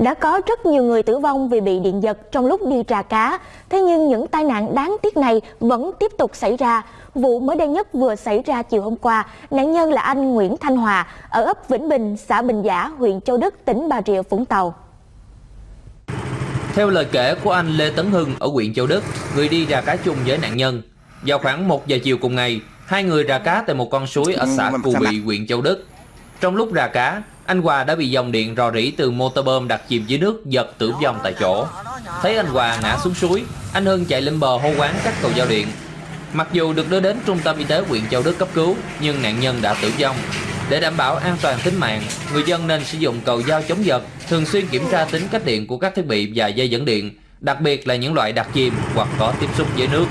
Đã có rất nhiều người tử vong vì bị điện giật trong lúc đi trà cá, thế nhưng những tai nạn đáng tiếc này vẫn tiếp tục xảy ra. Vụ mới đây nhất vừa xảy ra chiều hôm qua, nạn nhân là anh Nguyễn Thanh Hòa ở ấp Vĩnh Bình, xã Bình Giả, huyện Châu Đức, tỉnh Bà Rịa, Vũng Tàu. Theo lời kể của anh Lê Tấn Hưng ở huyện Châu Đức, người đi ra cá chung với nạn nhân, vào khoảng 1 giờ chiều cùng ngày, hai người ra cá tại một con suối ở xã Cù Bị, huyện Châu Đức. Trong lúc ra cá, anh Hòa đã bị dòng điện rò rỉ từ motor bơm đặt chìm dưới nước giật tử vong tại chỗ. Thấy anh Hòa ngã xuống suối, anh Hưng chạy lên bờ hô quán cắt cầu giao điện. Mặc dù được đưa đến trung tâm y tế huyện Châu Đức cấp cứu, nhưng nạn nhân đã tử vong. Để đảm bảo an toàn tính mạng, người dân nên sử dụng cầu dao chống giật, thường xuyên kiểm tra tính cách điện của các thiết bị và dây dẫn điện, đặc biệt là những loại đặt chìm hoặc có tiếp xúc với nước.